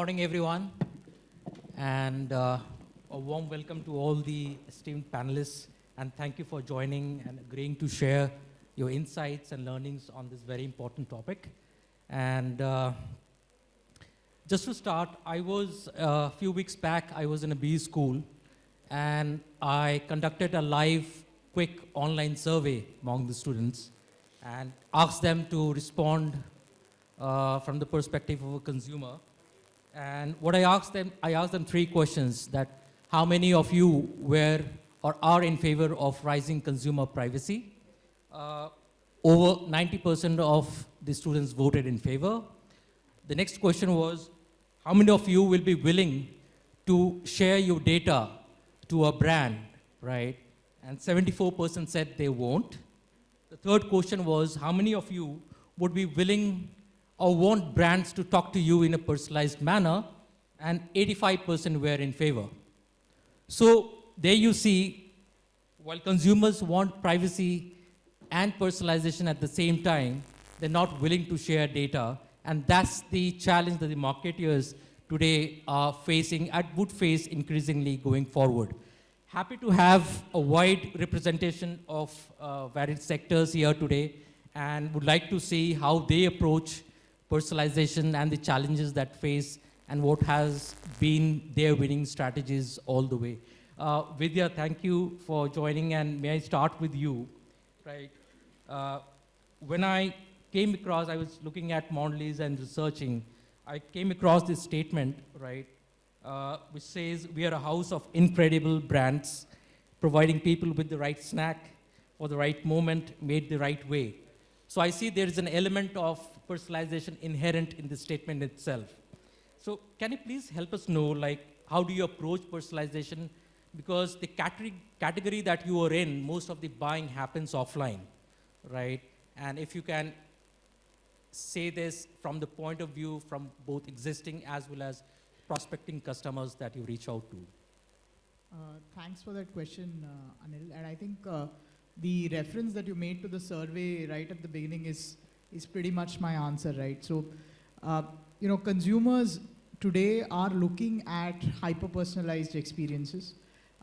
morning, everyone. And uh, a warm welcome to all the esteemed panelists. And thank you for joining and agreeing to share your insights and learnings on this very important topic. And uh, just to start, I was, uh, a few weeks back, I was in a B school and I conducted a live, quick online survey among the students and asked them to respond uh, from the perspective of a consumer. And what I asked them, I asked them three questions that how many of you were or are in favor of rising consumer privacy? Uh, over 90% of the students voted in favor. The next question was, how many of you will be willing to share your data to a brand, right? And 74% said they won't. The third question was, how many of you would be willing or want brands to talk to you in a personalized manner? And 85% were in favor. So there you see, while consumers want privacy and personalization at the same time, they're not willing to share data. And that's the challenge that the marketeers today are facing and would face increasingly going forward. Happy to have a wide representation of uh, varied sectors here today and would like to see how they approach personalization and the challenges that face and what has been their winning strategies all the way. Uh, Vidya, thank you for joining and may I start with you, right? Uh, when I came across, I was looking at Mondelez and researching, I came across this statement, right, uh, which says we are a house of incredible brands, providing people with the right snack for the right moment, made the right way. So I see there is an element of personalization inherent in the statement itself. So can you please help us know, like, how do you approach personalization? Because the category, category that you are in, most of the buying happens offline, right? And if you can say this from the point of view from both existing as well as prospecting customers that you reach out to? Uh, thanks for that question, uh, Anil. And I think uh, the reference that you made to the survey right at the beginning is, is pretty much my answer, right? So, uh, you know, consumers today are looking at hyper-personalized experiences.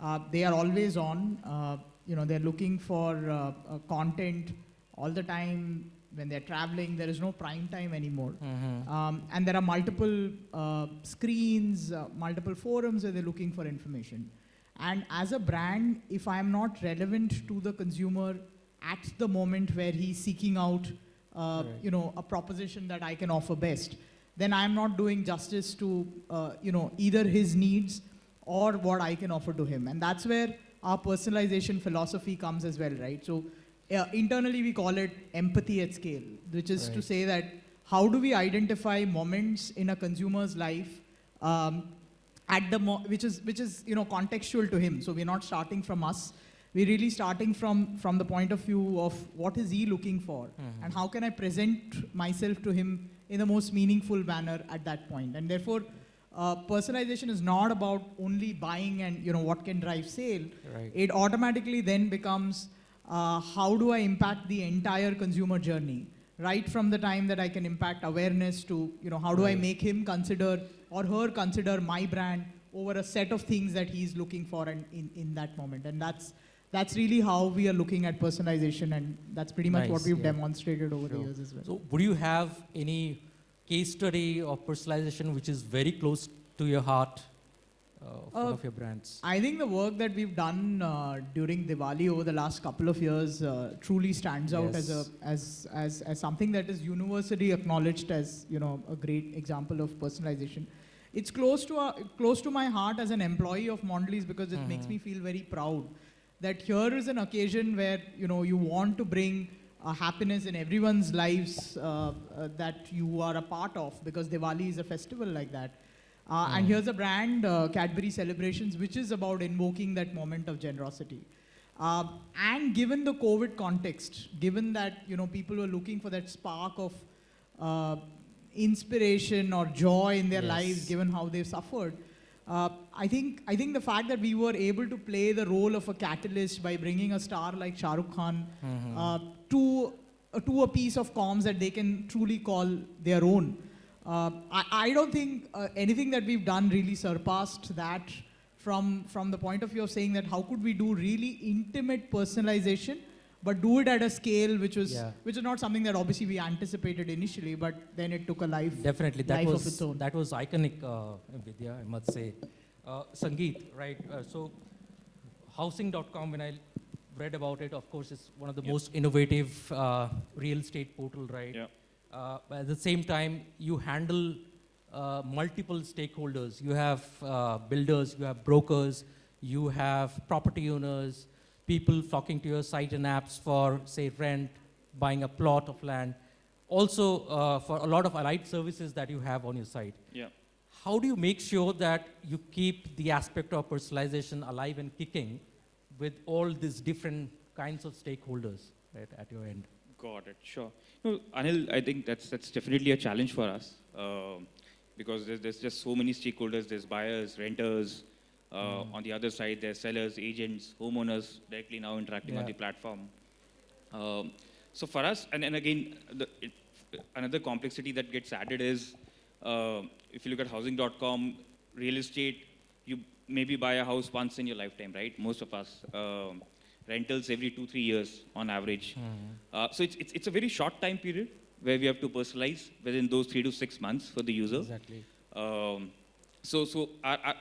Uh, they are always on, uh, you know, they're looking for content all the time, when they're traveling, there is no prime time anymore. Mm-hmm. Um, and there are multiple uh, screens, uh, multiple forums where they're looking for information. And as a brand, if I'm not relevant to the consumer at the moment where he's seeking out, uh, right. you know, a proposition that I can offer best, then I'm not doing justice to, uh, you know, either his needs or what I can offer to him. And that's where our personalization philosophy comes as well, right? So uh, internally we call it empathy at scale, which is right. to say that how do we identify moments in a consumer's life um, at the which is which is you know contextual to him. So we're not starting from us. We're really starting from from the point of view of what is he looking for, mm -hmm. and how can I present myself to him in the most meaningful manner at that point. And therefore, uh, personalization is not about only buying and you know what can drive sale. Right. It automatically then becomes uh, how do I impact the entire consumer journey? Right from the time that I can impact awareness to, you know, how do right. I make him consider or her consider my brand over a set of things that he's looking for in, in, in that moment. And that's, that's really how we are looking at personalization and that's pretty much nice, what we've yeah. demonstrated over sure. the years as well. So would you have any case study of personalization which is very close to your heart uh, of uh, one of your brands? I think the work that we've done uh, during Diwali over the last couple of years uh, truly stands out yes. as, a, as, as, as something that is universally acknowledged as you know, a great example of personalization. It's close to, a, close to my heart as an employee of Mondelez because it mm -hmm. makes mm-hmm. me feel very proud that here is an occasion where you, know, you want to bring uh, happiness in everyone's lives uh, uh, that you are a part of because Diwali is a festival like that. Uh, mm. And here's a brand, uh, Cadbury Celebrations, which is about invoking that moment of generosity. Uh, and given the COVID context, given that you know people were looking for that spark of uh, inspiration or joy in their yes. lives, given how they've suffered, uh, I think I think the fact that we were able to play the role of a catalyst by bringing a star like Shah Rukh Khan mm -hmm. to to a piece of comms that they can truly call their own Uh, I, I don't think uh, anything that we've done really surpassed that from, from the point of view of saying that how could we do really intimate personalization, but do it at a scale which was Yeah. which is not something that obviously we anticipated initially, but then it took a life. Definitely, that life of was its own. that was iconic, uh, Vidya. I must say. Uh, Sangeet, right? Uh, so, housing.com. When I read about it, of course, it's one of the Yeah. most innovative uh, real estate portal, right? Yeah. Uh, but at the same time, you handle uh, multiple stakeholders. You have uh, builders, you have brokers, you have property owners, people flocking to your site and apps for, say, rent, buying a plot of land. Also, uh, for a lot of allied services that you have on your site. Yeah. How do you make sure that you keep the aspect of personalization alive and kicking with all these different kinds of stakeholders right, at your end? Got it. Sure. No, Anil, I think that's that's definitely a challenge for us um, because there's, there's just so many stakeholders. There's buyers, renters. Uh, On the other side, there's sellers, agents, homeowners directly now interacting on the platform. Um, so for us, and, and again, the, it, another complexity that gets added is uh, if you look at housing.com, real estate, you maybe buy a house once in your lifetime, right? Most of us. Um, rentals every two, three years on average. Uh, so it's, it's, it's a very short time period where we have to personalize within those three to six months for the user. Exactly. Um, so, so our, our,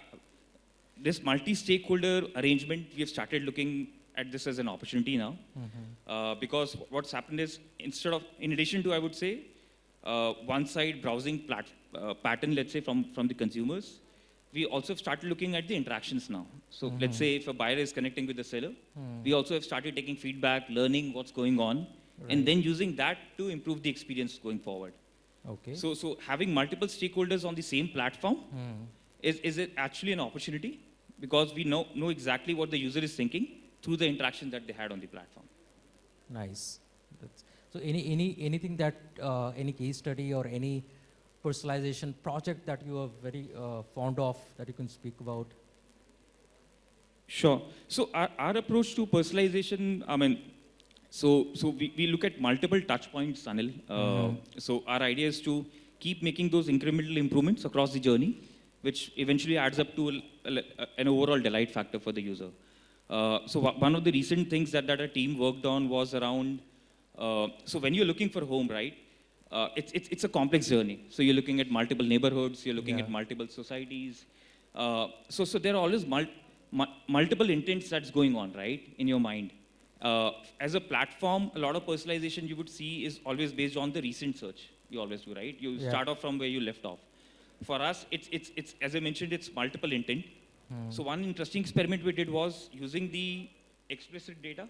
this multi-stakeholder arrangement, we have started looking at this as an opportunity now, uh, because what's happened is instead of, in addition to, I would say, uh, one-side browsing plat, uh, pattern, let's say from from the consumers, we also have started looking at the interactions now. So let's say if a buyer is connecting with the seller, we also have started taking feedback, learning what's going on, Right. and then using that to improve the experience going forward. Okay. So, so having multiple stakeholders on the same platform Hmm. is, is it actually an opportunity because we know, know exactly what the user is thinking through the interaction that they had on the platform. Nice. That's, so any, any, anything that, uh, any case study or any personalization project that you are very uh, fond of that you can speak about? Sure. So our, our approach to personalization, I mean, so, so we, we look at multiple touch points, Anil. Uh, So our idea is to keep making those incremental improvements across the journey, which eventually adds up to a- a- an overall delight factor for the user. Uh, so one of the recent things that, that our team worked on was around, uh, so when you're looking for home, right, uh, it's, it's, it's a complex journey. So you're looking at multiple neighborhoods, you're looking at multiple societies. Uh, so, so there are always mul- mu- multiple intents that's going on, right, in your mind. Uh, as a platform, a lot of personalization you would see is always based on the recent search. You always do, right? You Yeah. start off from where you left off. For us, it's, it's, it's as I mentioned, it's multiple intent. So one interesting experiment we did was using the explicit data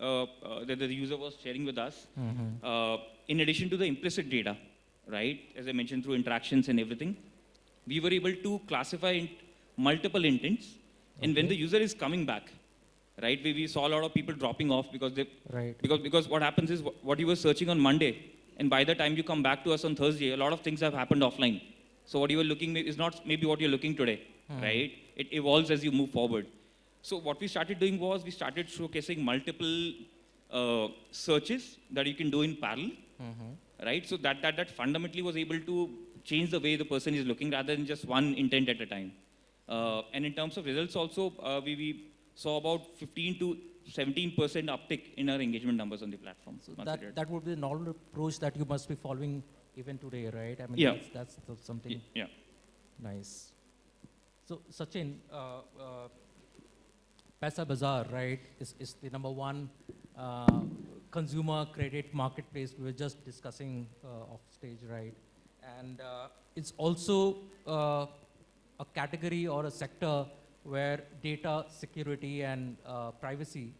uh, uh, that the user was sharing with us, uh, in addition to the implicit data, right? As I mentioned, through interactions and everything, we were able to classify int- multiple intents. And when the user is coming back, right, we, we saw a lot of people dropping off because they Right. because because what happens is wh- what you were searching on Monday, and by the time you come back to us on Thursday, a lot of things have happened offline. So what you were looking is not maybe what you're looking today, right? It evolves as you move forward. So what we started doing was we started showcasing multiple uh, searches that you can do in parallel, right? So that, that that fundamentally was able to change the way the person is looking rather than just one intent at a time. Uh, and in terms of results also, uh, we, we saw about 15 to 17% uptick in our engagement numbers on the platform. So once we did that, that would be the normal approach that you must be following even today, right? I mean, Yeah. that's, that's something yeah. nice. So, Sachin, uh, uh, Paisa Bazaar, right, is, is the number one uh, consumer credit marketplace we were just discussing uh, off stage, right? And uh, it's also uh, a category or a sector where data security and uh, privacy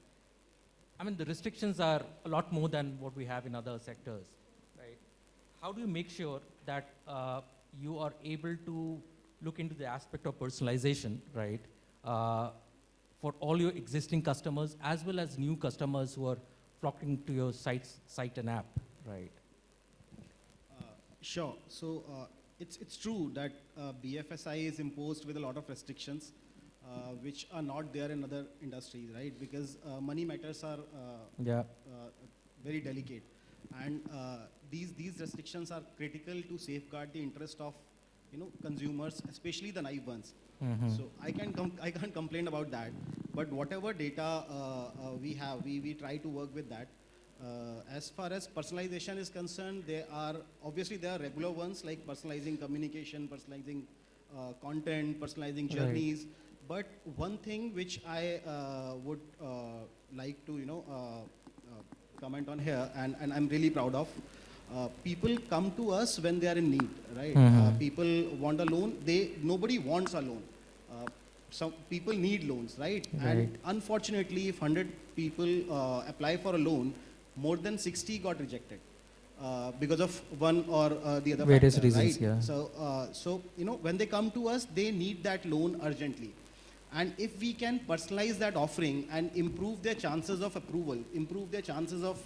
I mean, the restrictions are a lot more than what we have in other sectors? How do you make sure that uh, you are able to look into the aspect of personalization, right, uh, for all your existing customers as well as new customers who are flocking to your sites, site and app, right? Uh, Sure. So uh, it's, it's true that uh, BFSI is imposed with a lot of restrictions, uh, which are not there in other industries, right? Because uh, money matters are uh, Yeah. uh, very delicate. and uh, these these restrictions are critical to safeguard the interest of you know consumers, especially the naive ones. Mhm. So I can I can't complain about that. But whatever data uh, uh, we have, we, we try to work with that. Uh, as far as personalization is concerned, there are obviously there are regular ones like personalizing communication, personalizing uh, content, personalizing Right. journeys. But one thing which I uh, would uh, like to you know uh, uh, comment on here, and, and I'm really proud of. Uh, people come to us when they are in need, right? Uh, Mhm. people want a loan. They nobody wants a loan. Uh, some people need loans, right? Right. And unfortunately, if 100 people uh, apply for a loan, more than 60 got rejected uh, because of one or uh, the other Various factor, reasons, right? yeah. So, uh, so you know, when they come to us, they need that loan urgently. And if we can personalize that offering and improve their chances of approval, improve their chances of,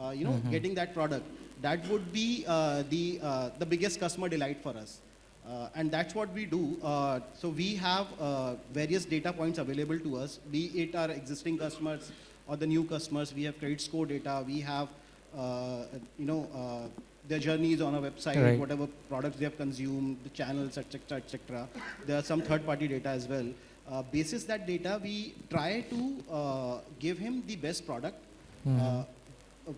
uh, you know, Mhm. getting that product, that would be uh, the, uh, the biggest customer delight for us. Uh, and that's what we do. Uh, so we have uh, various data points available to us, be it our existing customers or the new customers. We have credit score data. We have, uh, you know, uh, their journeys on our website, Right. whatever products they have consumed, the channels, etc., etc. There are some third-party data as well. Uh, basis that data, we try to uh, give him the best product. Mhm. Uh,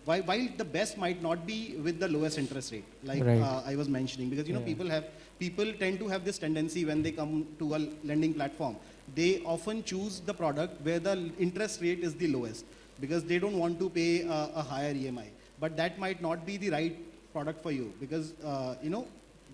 while, the best might not be with the lowest interest rate, like Right. uh, I was mentioning, because you know Yeah. people have people tend to have this tendency when they come to a lending platform, they often choose the product where the interest rate is the lowest because they don't want to pay a, a higher EMI. But that might not be the right product for you because uh, you know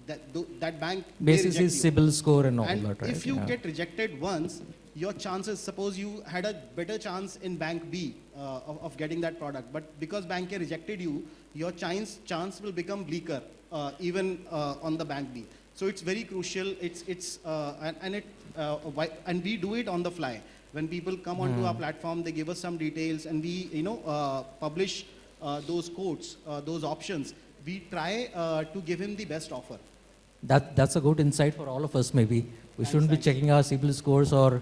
that that bank Basis is. CIBIL score and all And that, right? if you Yeah. get rejected once, your chances, suppose you had a better chance in bank B uh, of, of getting that product, but because bank A rejected you, your chance, chance will become bleaker uh, even uh, on the bank B. So it's very crucial. It's, it's, uh, and, and, it, uh, why, and we do it on the fly. When people come onto our platform, they give us some details and we, you know, uh, publish uh, those uh, those options. We try uh, to give him the best offer. That, that's a good insight for all of us, maybe. We Thanks, shouldn't be checking our CIBIL scores or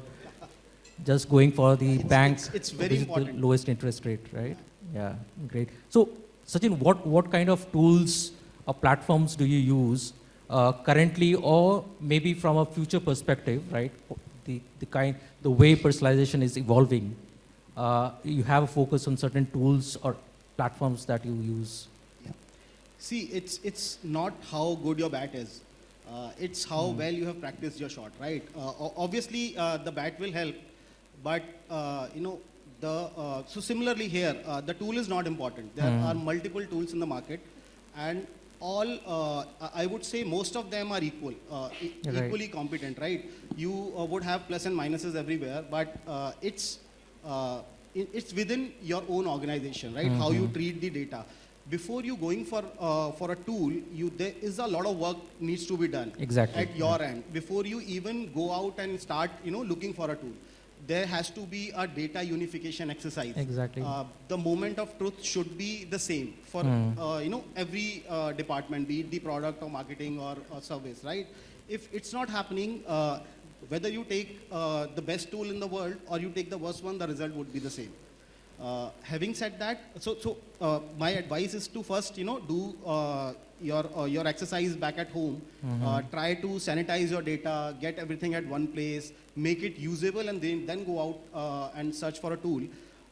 just going for the It's- bank. it's- it's very important. The lowest interest rate, right? Yeah, great. So, Sachin, what, what kind of tools or platforms do you use uh, currently or maybe from a future perspective, right? The, the kind, the way personalization is evolving. Uh, you have a focus on certain tools or platforms that you use. See, it's, it's not how good your bat is. Uh, it's how well you have practiced your shot, right? Uh, obviously, uh, the bat will help, but uh, you know, the uh, so similarly here, uh, the tool is not important. There Hmm. are multiple tools in the market, and all uh, I- would say most of them are equal, uh, e- Right. equally competent, right? You uh, would have plus and minuses everywhere, but uh, it's uh, it's within your own organization, right? How you treat the data. Before you going for uh, for a tool, you there is a lot of work needs to be done Exactly, at your end before you even go out and start, you know, looking for a tool. There has to be a data unification exercise. Exactly. Uh, the moment of truth should be the same for Hmm. uh, you know every uh, department, be it the product or marketing or, or service, right? If it's not happening, uh, whether you take uh, the best tool in the world or you take the worst one, the result would be the same. Uh, having said that, so so uh, my advice is to first you know do uh, your uh, your exercise back at home. Uh, try to sanitize your data, get everything at one place, make it usable, and then then go out uh, and search for a tool.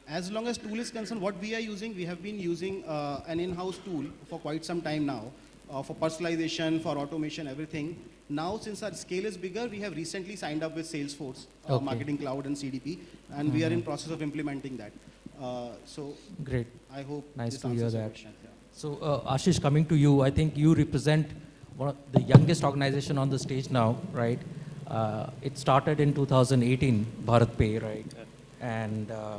As long as tool is concerned, what we are using, we have been using uh, an in-house tool for quite some time now uh, for personalization, for automation, everything. Now, since our scale is bigger, we have recently signed up with Salesforce, uh, Okay. Marketing Cloud and CDP, and we are in process of implementing that. Uh, so Great. I hope Nice to hear that. question. Yeah. So, uh, Ashish, coming to you, I think you represent one of the youngest organization on the stage now, right? Uh, it started in 2018, BharatPe, right? And uh,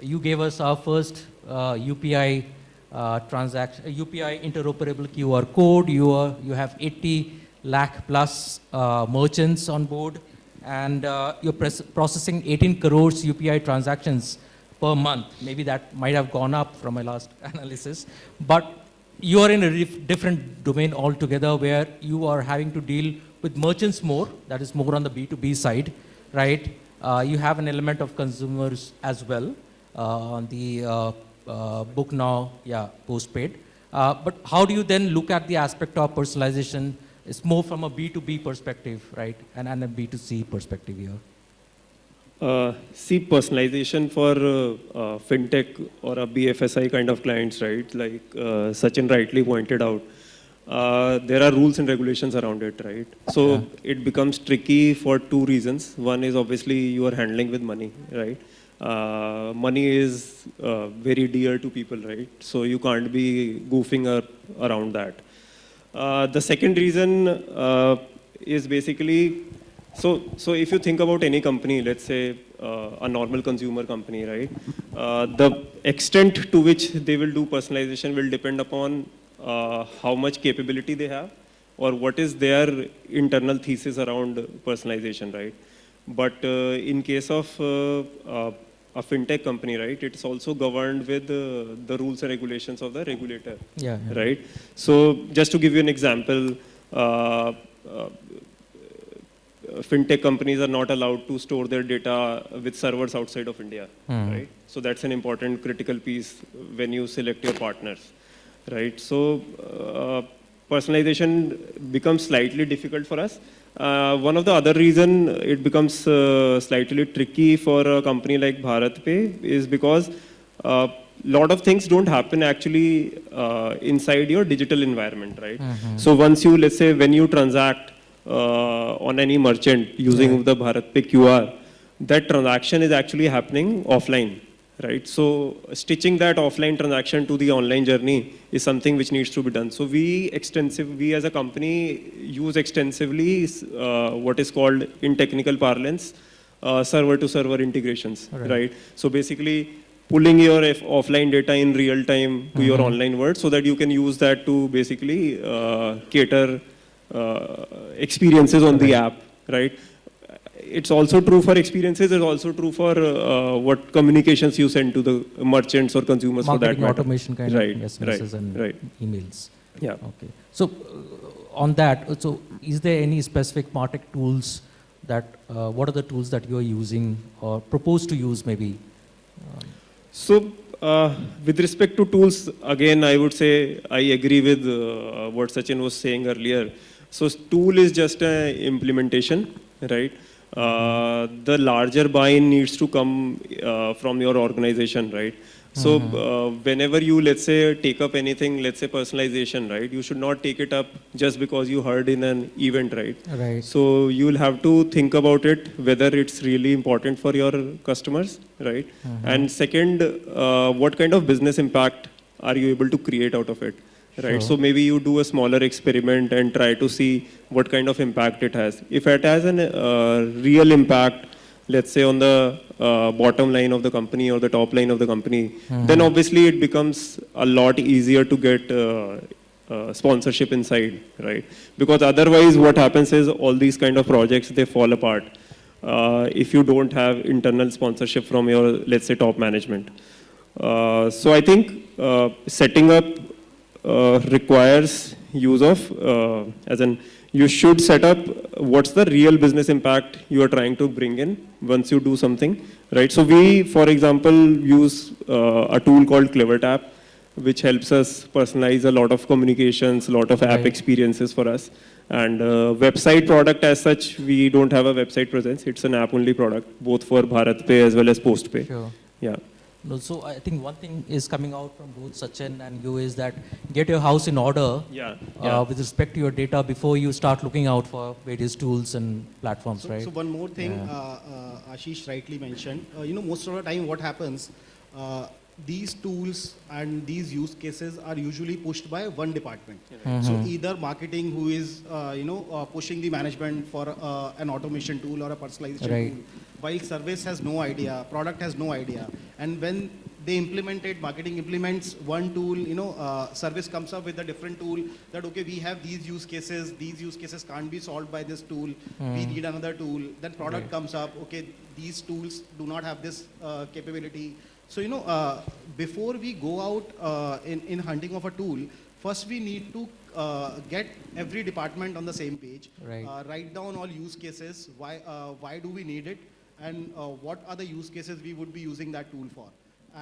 you gave us our first uh, UPI uh, transaction, UPI interoperable QR code. You are, you have 80 lakh plus uh, merchants on board, and uh, you're processing 18 crores UPI transactions per month. Maybe that might have gone up from my last analysis, but you are in a different domain altogether where you are having to deal with merchants more. That is more on the B2B side, right? Uh, you have an element of consumers as well uh, on the uh, uh, book now, yeah, postpaid. Uh, but how do you then look at the aspect of personalization? It's more from a B2B perspective, right? And, and a B2C perspective here. Uh, see, personalization for uh, uh, fintech or a BFSI kind of clients, right? Like uh, Sachin rightly pointed out, uh, there are rules and regulations around it, right? So Yeah. it becomes tricky for two reasons. One is obviously you are handling with money, right? Uh, money is uh, very dear to people, right? So you can't be goofing up around that. Uh, the second reason uh, is basically so, so if you think about any company, let's say uh, a normal consumer company, right? Uh, the extent to which they will do personalization will depend upon uh, how much capability they have or what is their internal thesis around personalization, right? But uh, in case of uh, uh, a fintech company, right, it's also governed with uh, the rules and regulations of the regulator Yeah. yeah. right? So just to give you an example, uh, uh, fintech companies are not allowed to store their data with servers outside of India, Hmm. right? So that's an important critical piece when you select your partners, right? So uh, personalization becomes slightly difficult for us. Uh, one of the other reason it becomes uh, slightly tricky for a company like BharatPe is because a lot of things don't happen actually uh, inside your digital environment, right? So once you, let's say, when you transact uh, on any merchant using the BharatPe QR, that transaction is actually happening offline, right? So stitching that offline transaction to the online journey is something which needs to be done. So we extensive, we as a company use extensively uh, what is called in technical parlance, uh, server to server integrations, Right. right? So basically pulling your F- offline data in real time to your online world so that you can use that to basically uh, cater uh, experiences on the app, right? It's also true for experiences. It's also true for uh, what communications you send to the merchants or consumers for that matter. automation kind right, of SMSs right, and right. emails. Yeah. Okay. So uh, on that, uh, so is there any specific Martech tools that, uh, what are the tools that you're using or propose to use maybe? So, uh, with respect to tools, again, I would say I agree with uh, what Sachin was saying earlier. So, tool is just an implementation, right? Uh, the larger buy-in needs to come uh, from your organization, right? So, uh, whenever you, let's say, take up anything, let's say personalization, right? You should not take it up just because you heard in an event, right? Right. So you'll have to think about it whether it's really important for your customers, right? And second, uh, what kind of business impact are you able to create out of it, Sure. right? So maybe you do a smaller experiment and try to see what kind of impact it has. If it has a uh, real impact, let's say on the uh, bottom line of the company or the top line of the company, then obviously it becomes a lot easier to get uh, uh, sponsorship inside, right? Because otherwise, what happens is all these kind of projects they fall apart uh, if you don't have internal sponsorship from your, let's say, top management. Uh, so I think uh, setting up uh, requires use of, uh, as in, you should set up what's the real business impact you are trying to bring in once you do something, right? So we, for example, use uh, a tool called CleverTap, which helps us personalize a lot of communications, a lot of app Right. experiences for us. And uh, website product as such, we don't have a website presence. It's an app-only product, both for BharatPe as well as PostPe. Sure. Yeah. No, so I think one thing is coming out from both Sachin and you is that get your house in order Yeah. uh, with respect to your data before you start looking out for various tools and platforms, So, right? so one more thing, Yeah. uh, uh, Ashish rightly mentioned. Uh, you know, most of the time, what happens? These tools and these use cases are usually pushed by one department. So either marketing, who is uh, you know uh, pushing the management for uh, an automation tool or a personalization Right. tool, while service has no idea, product has no idea, and when they implement it, marketing implements one tool, you know, uh, service comes up with a different tool that, okay, we have these use cases, these use cases can't be solved by this tool, we need another tool. Then product Right. comes up, okay, these tools do not have this uh, capability. So, you know, uh, before we go out uh, in, in hunting of a tool, first we need to uh, get every department on the same page, Right. uh, write down all use cases, why, uh, why do we need it, and uh, what are the use cases we would be using that tool for.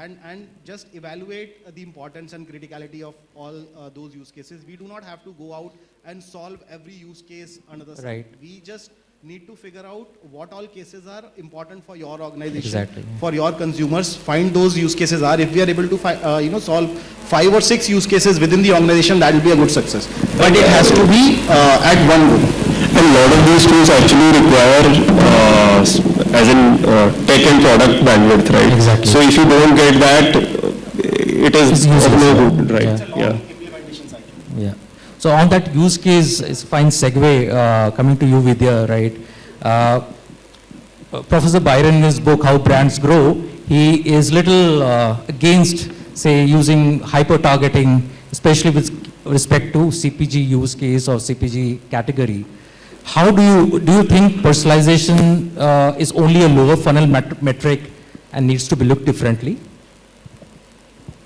and, and just evaluate uh, the importance and criticality of all uh, those use cases. We do not have to go out and solve every use case under the sun. Right. We just need to figure out what all cases are important for your organization, Exactly, for your consumers. Find those use cases are. If we are able to, uh, you know, solve five or six use cases within the organization, that will be a good success. But it has to be uh, at one go. A lot of these tools actually require, uh, as in uh, tech and product bandwidth, right? Exactly. So if you don't get that, uh, it is It's of useless, no yeah. good, right? Yeah. Yeah. So on that use case, is fine segue uh, coming to you, Vidya, right? Uh, Professor Byron in his book, How Brands Grow, he is little uh, against, say, using hyper-targeting, especially with respect to CPG use case or CPG category. How do you, do you think personalization uh, is only a lower funnel met- metric and needs to be looked differently?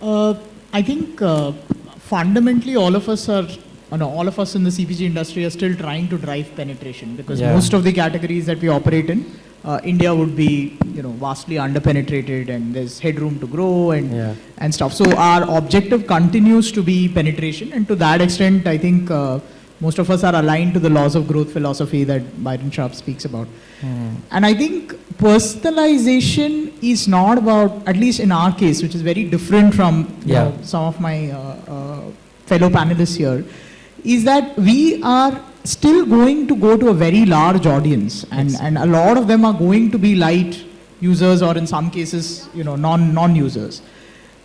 Uh, I think uh, fundamentally all of us are, no, all of us in the CPG industry are still trying to drive penetration because Yeah. most of the categories that we operate in, uh, India would be, you know, vastly underpenetrated and there's headroom to grow and Yeah. and stuff. So our objective continues to be penetration, and to that extent, I think uh, most of us are aligned to the laws of growth philosophy that Byron Sharp speaks about. And I think personalization is not about, at least in our case, which is very different from Yeah. know, some of my uh, uh, fellow panelists here, is that we are still going to go to a very large audience, and, Yes. and a lot of them are going to be light users, or in some cases, you know, non non users.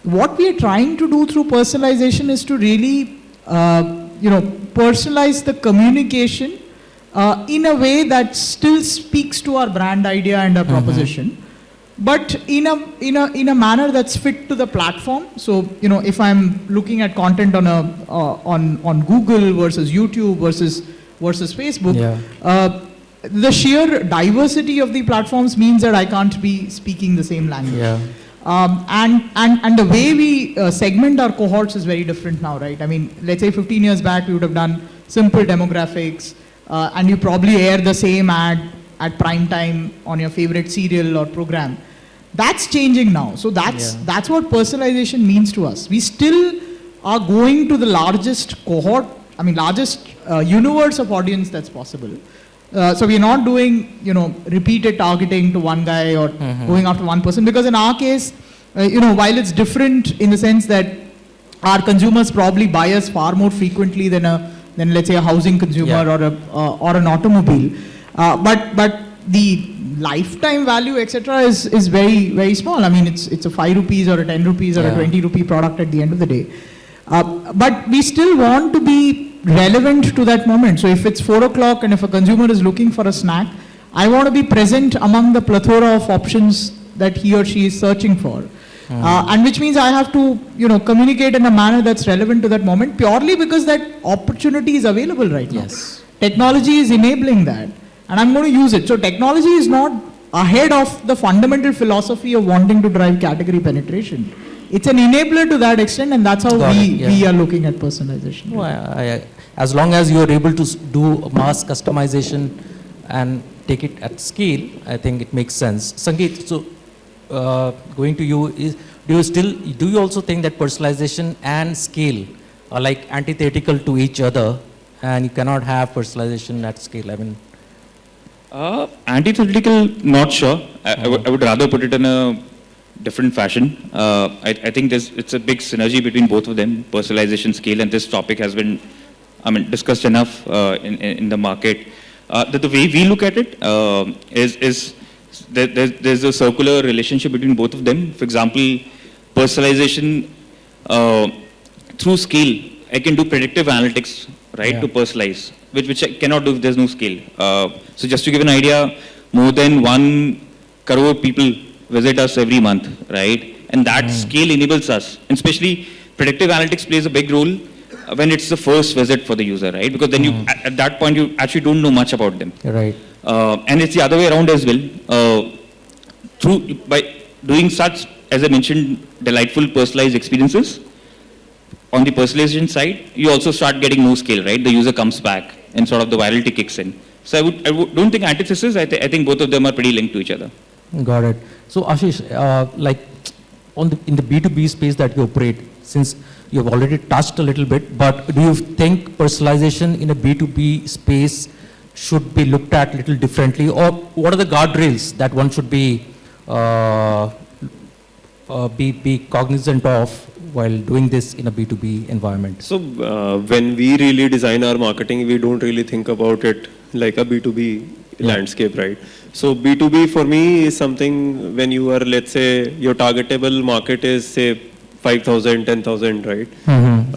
What we are trying to do through personalization is to really, uh, you know, personalize the communication uh, in a way that still speaks to our brand idea and our proposition, but in a in a in a manner that's fit to the platform. So you know, if I'm looking at content on a uh, on on Google versus YouTube versus versus Facebook, Yeah. uh, the sheer diversity of the platforms means that I can't be speaking the same language. Yeah. Um, and, and, and the way we uh, segment our cohorts is very different now, right? I mean, let's say 15 years back, we would have done simple demographics, uh, and you probably air the same ad at prime time on your favorite serial or program. That's changing now. So that's, Yeah. that's what personalization means to us. We still are going to the largest cohort, I mean, largest uh, universe of audience that's possible. Uh, so we're not doing, you know, repeated targeting to one guy or going after one person because in our case, uh, you know, while it's different in the sense that our consumers probably buy us far more frequently than a than let's say a housing consumer Yeah. or a uh, or an automobile, but but the lifetime value etc is is very very small. I mean, it's it's a five rupees or a ten rupees or a twenty rupee product at the end of the day. Uh, but we still want to be relevant to that moment. So if it's four o'clock and if a consumer is looking for a snack, I want to be present among the plethora of options that he or she is searching for. Uh, and which means I have to, you know, communicate in a manner that's relevant to that moment purely because that opportunity is available right now. Yes. Technology is enabling that. And I'm going to use it. So technology is not ahead of the fundamental philosophy of wanting to drive category penetration. It's an enabler to that extent, and that's how Got we, it, yeah. we are looking at personalization. I, I, as long as you are able to do mass customization and take it at scale, I think it makes sense. Sangeet, so uh, going to you, is, do you still, do you also think that personalization and scale are like antithetical to each other and you cannot have personalization at scale? I mean, Uh, antithetical, not sure. I, I, would, I would rather put it in a different fashion. Uh, I, I think there's, it's a big synergy between both of them, personalization, scale, and this topic has been, I mean, discussed enough uh, in, in, in the market. Uh, the, the way we look at it uh, is, is there, there's, there's a circular relationship between both of them. For example, personalization uh, through scale, I can do predictive analytics, right, Yeah. to personalize, which, which I cannot do if there's no scale. Uh, so just to give an idea, more than one crore people visit us every month, right? And that scale enables us, and especially predictive analytics plays a big role uh, when it's the first visit for the user, right? Because then you, at, at that point, you actually don't know much about them. right. Uh, and it's the other way around as well. Uh, through by doing such, as I mentioned, delightful personalized experiences. On the personalization side, you also start getting more scale, right? The user comes back, and sort of the virality kicks in. So I would, I would, don't think antithesis. I, th- I think both of them are pretty linked to each other. Got it. So Ashish, uh, like on the, in the B2B space that you operate, since you've already touched a little bit, but do you think personalization in a B2B space should be looked at a little differently? Or what are the guardrails that one should be, uh, uh, be, be cognizant of while doing this in a B2B environment? So uh, when we really design our marketing, we don't really think about it like a B2B landscape, right? So B2B for me is something when you are, let's say, your targetable market is say 5,000, 10,000, right?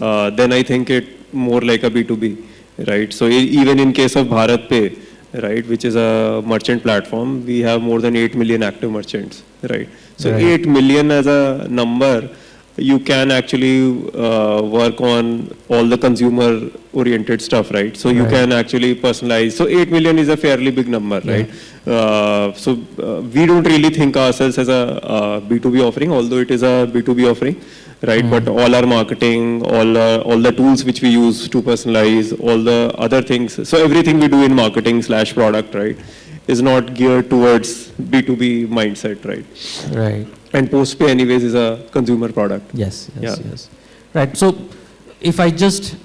Uh, then I think it more like a B2B, right? So even in case of BharatPe, right, which is a merchant platform, we have more than 8 million active merchants, right? So Right. 8 million as a number, you can actually uh, work on all the consumer oriented stuff, right? So you can actually personalize. So 8 million is a fairly big number, right? Uh, so uh, we don't really think ourselves as a uh, B2B offering, although it is a B2B offering, right? But all our marketing, all uh, all the tools which we use to personalize, all the other things. So everything we do in marketing slash product, right, is not geared towards B2B mindset, right? Right. And postpe anyways is a consumer product. Yes, yes, Yeah. yes. Right. So if I just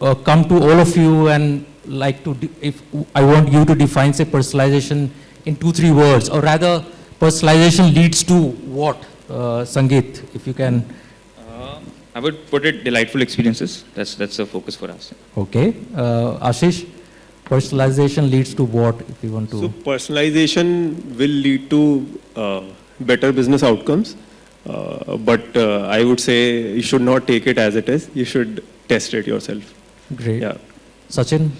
uh, come to all of you and like to, de- if I want you to define, say, personalization in two, three words, or rather, personalization leads to what? Uh, Sangeet, if you can. Uh, I would put it delightful experiences. That's that's the focus for us. Okay. Uh, Ashish, personalization leads to what, if you want to? So personalization will lead to uh, better business outcomes. Uh, but uh, I would say you should not take it as it is. You should test it yourself. Great. Yeah. Sachin?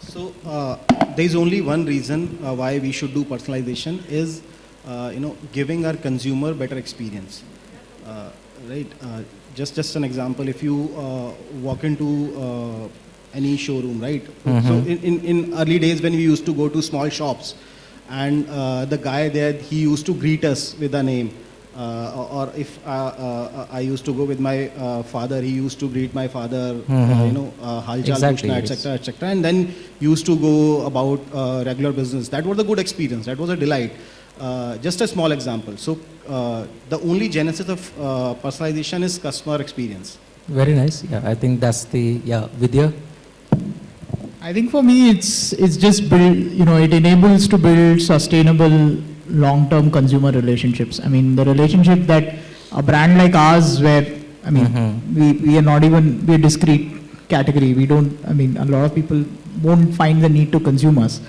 So uh, there is only one reason uh, why we should do personalization is, uh, you know, giving our consumer better experience. Uh, right? Uh, just just an example. If you uh, walk into uh, any showroom, right? So in, in, in early days when we used to go to small shops, and uh, the guy there he used to greet us with a name. Uh, or, if uh, uh, I used to go with my uh, father, he used to greet my father, uh, you know, uh, Halchal, Exactly, Pushna, etc etc. And then used to go about uh, regular business. That was a good experience. That was a delight. Uh, just a small example. So uh, the only genesis of uh, personalization is customer experience. Very nice. Yeah, I think that's the, yeah, Vidya? I think for me, it's it's just build. You know, it enables to build sustainable long-term consumer relationships. I mean, the relationship that a brand like ours, where I mean, mm-hmm. we, we are not even we're discrete category. We don't. I mean, a lot of people won't find the need to consume us.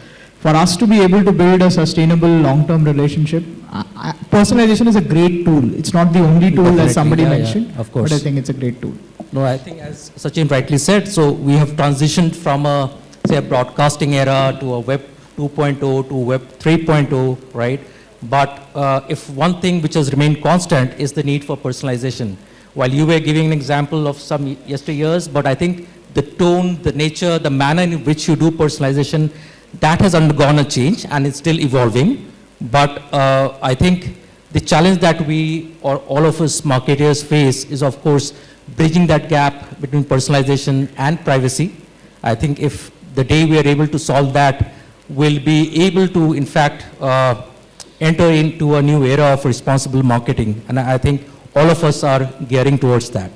For us to be able to build a sustainable long-term relationship, I, I, personalization is a great tool. It's not the only tool, Definitely, as somebody yeah, yeah, mentioned. of But I think it's a great tool. No, I think as Sachin rightly said, so we have transitioned from a, say, a broadcasting era to a web 2.0 to web 3.0, right? But uh, if one thing which has remained constant is the need for personalization. While you were giving an example of some yesteryears, but I think the tone, the nature, the manner in which you do personalization, that has undergone a change and it's still evolving. But uh, I think the challenge that we or all of us marketers face is, of course, bridging that gap between personalization and privacy. I think if the day we are able to solve that, we'll be able to, in fact, uh, enter into a new era of responsible marketing. And I think all of us are gearing towards that.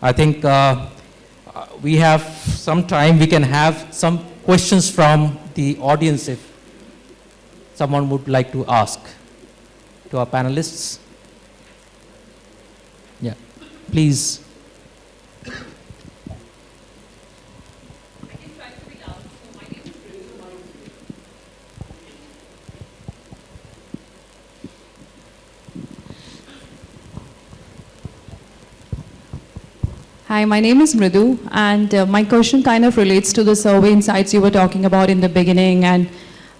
I think uh, we have some time, we can have some questions from the audience if someone would like to ask to our panelists. Yeah, please. Hi, my name is Mridu, and uh, my question kind of relates to the survey insights you were talking about in the beginning. And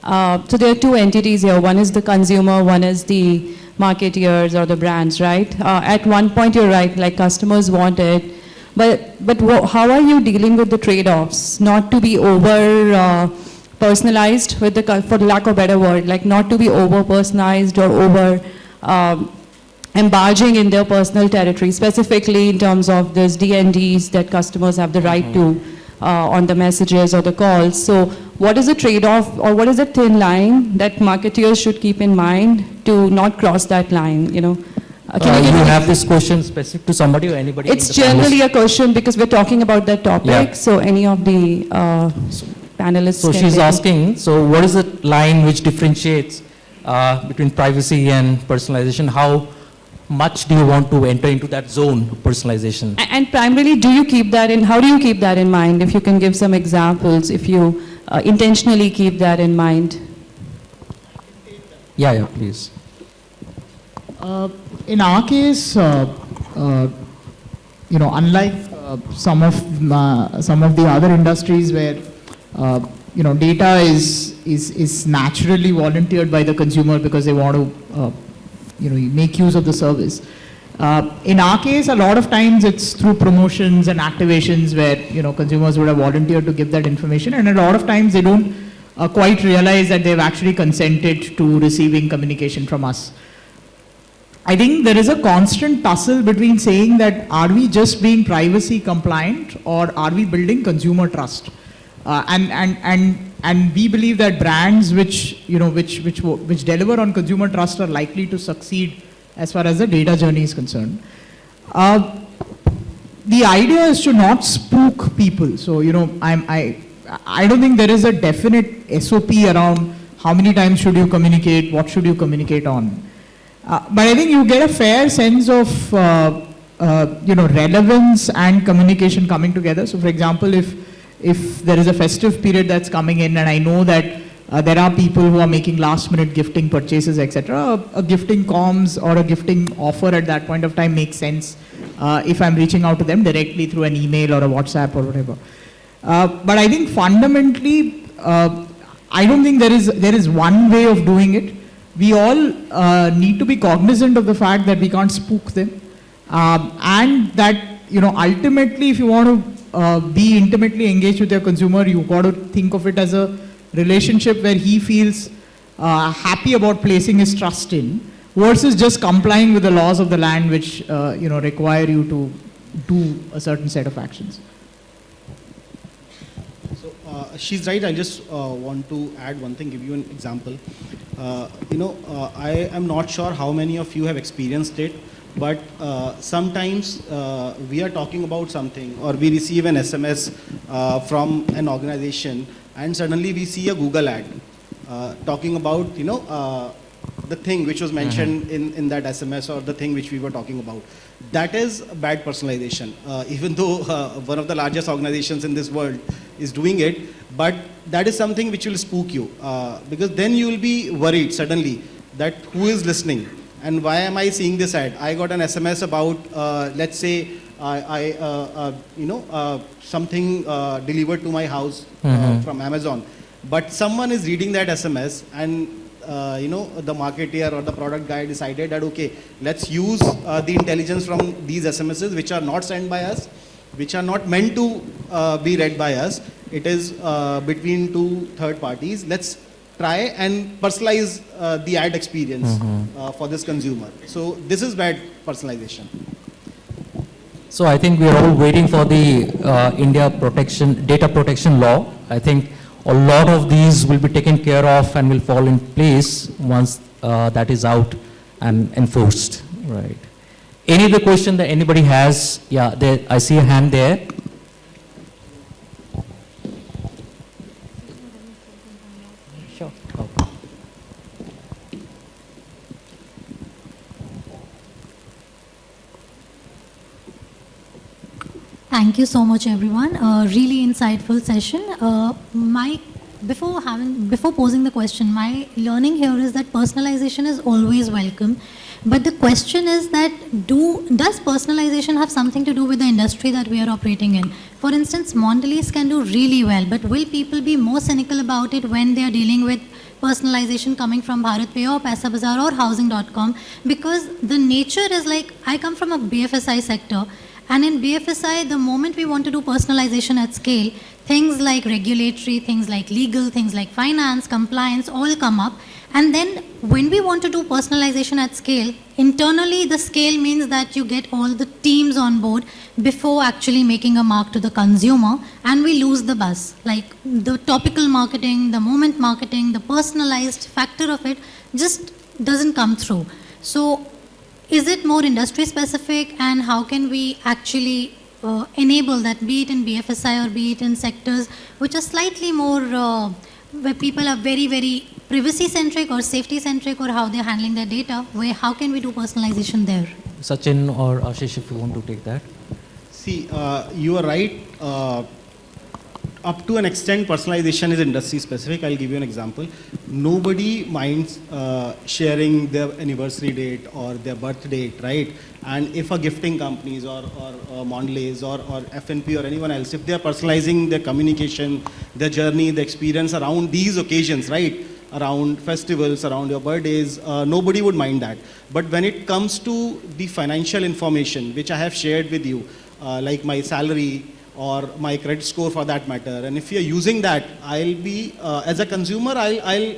uh, so there are two entities here. One is the consumer, one is the marketeers or the brands, right? Uh, at one point, you're right, like customers want it. But, but how are you dealing with the trade-offs? Not to be over uh, personalized, with the, for lack of a better word, like not to be over personalized or over um, embarging in their personal territory, specifically in terms of those DNDs that customers have the right to uh, on the messages or the calls. So what is the trade-off or what is the thin line that marketeers should keep in mind to not cross that line, you know? Uh, can Uh, you you have this question specific to somebody or anybody? It's generally a question because we're talking about that topic. Yeah. So any of the uh, panelists So she's maybe- asking, so what is the line which differentiates uh, between privacy and personalization? How much do you want to enter into that zone of personalization? A- And primarily, do you keep that in, how do you keep that in mind? If you can give some examples, if you uh, intentionally keep that in mind. Yeah, yeah, please. Uh, in our case, uh, uh, you know, unlike uh, some of uh, some of the other industries where uh, you know data is is is naturally volunteered by the consumer because they want to uh, you know you make use of the service. Uh, in our case, a lot of times it's through promotions and activations where you know consumers would have volunteered to give that information, and a lot of times they don't uh, quite realize that they've actually consented to receiving communication from us. I think there is a constant tussle between saying that are we just being privacy compliant or are we building consumer trust? Uh, and, and, and, and we believe that brands which, you know, which, which, which deliver on consumer trust are likely to succeed as far as the data journey is concerned. Uh, the idea is to not spook people. So, you know, I'm, I, I don't think there is a definite SOP around how many times should you communicate, what should you communicate on. Uh, but I think you get a fair sense of, uh, uh, you know, relevance and communication coming together. So, for example, if, if there is a festive period that's coming in and I know that uh, there are people who are making last minute gifting purchases, etc., a, a gifting comms or a gifting offer at that point of time makes sense uh, if I'm reaching out to them directly through an email or a WhatsApp or whatever. Uh, but I think fundamentally, uh, I don't think there is, there is one way of doing it. We all uh, need to be cognizant of the fact that we can't spook them. Um, and that, you know, ultimately, if you want to uh, be intimately engaged with your consumer, you've got to think of it as a relationship where he feels uh, happy about placing his trust in versus just complying with the laws of the land which, uh, you know, require you to do a certain set of actions. So uh, she's right. I just uh, want to add one thing, give you an example. Uh, you know, uh, I am not sure how many of you have experienced it, but uh, sometimes uh, we are talking about something or we receive an SMS uh, from an organization and suddenly we see a Google ad uh, talking about, you know, uh, the thing which was mentioned in, in that SMS or the thing which we were talking about. That is bad personalization. Uh, even though uh, one of the largest organizations in this world is doing it, but that is something which will spook you uh, because then you will be worried suddenly that who is listening and why am I seeing this ad? I got an SMS about, uh, let's say, I, I uh, uh, you know, uh, something uh, delivered to my house uh, Mhm. from Amazon, but someone is reading that SMS and uh, you know the marketeer or the product guy decided that okay, let's use uh, the intelligence from these SMSs which are not sent by us, which are not meant to uh, be read by us. It is uh, between two third parties. Let's try and personalize uh, the ad experience uh, for this consumer. So this is bad personalization. So I think we are all waiting for the uh, India protection, data protection law. I think a lot of these will be taken care of and will fall in place once uh, that is out and enforced, right? Any other question that anybody has? Yeah, there, I see a hand there. Sure. Okay. Thank you so much, everyone. Uh, really insightful session. Uh, my before having before posing the question, my learning here is that personalization is always welcome. But the question is that do does personalization have something to do with the industry that we are operating in? For instance, Mondelez can do really well, but will people be more cynical about it when they are dealing with personalization coming from BharatPe or Paisa Bazaar or Housing.com? Because the nature is like I come from a BFSI sector. And in BFSI, the moment we want to do personalization at scale, things like regulatory, things like legal, things like finance, compliance all come up. And then when we want to do personalization at scale, internally the scale means that you get all the teams on board before actually making a mark to the consumer and we lose the buzz. Like the topical marketing, the moment marketing, the personalized factor of it just doesn't come through. So is it more industry specific and how can we actually uh, enable that, be it in BFSI or be it in sectors which are slightly more, uh, where people are very, very privacy centric or safety centric or how they're handling their data, where how can we do personalization there? Sachin or Ashish, if you want to take that. See, uh, you are right. Up to an extent, personalization is industry specific. I'll give you an example. Nobody minds uh, sharing their anniversary date or their birth date, right? And if a gifting companies or, or, or Mondelez or, or FNP or anyone else, if they are personalizing their communication, their journey, the experience around these occasions, right? Around festivals, around your birthdays, uh, nobody would mind that. But when it comes to the financial information, which I have shared with you, uh, like my salary, or my credit score for that matter. And if you're using that, I'll be, uh, as a consumer, I'll, I'll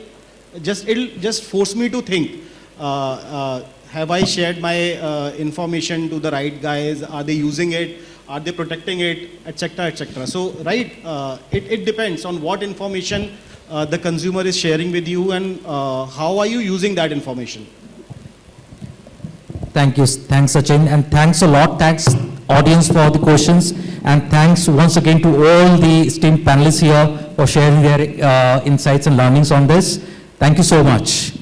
just, it'll just force me to think, uh, uh, have I shared my uh, information to the right guys? Are they using it? Are they protecting it? Etc. etc. So, right, uh, it, it depends on what information uh, the consumer is sharing with you and how are you using that information. Thank you. Thanks, Sachin. And thanks a lot. Thanks, audience, for the questions. And thanks once again to all the esteemed panelists here for sharing their uh, insights and learnings on this. Thank you so much.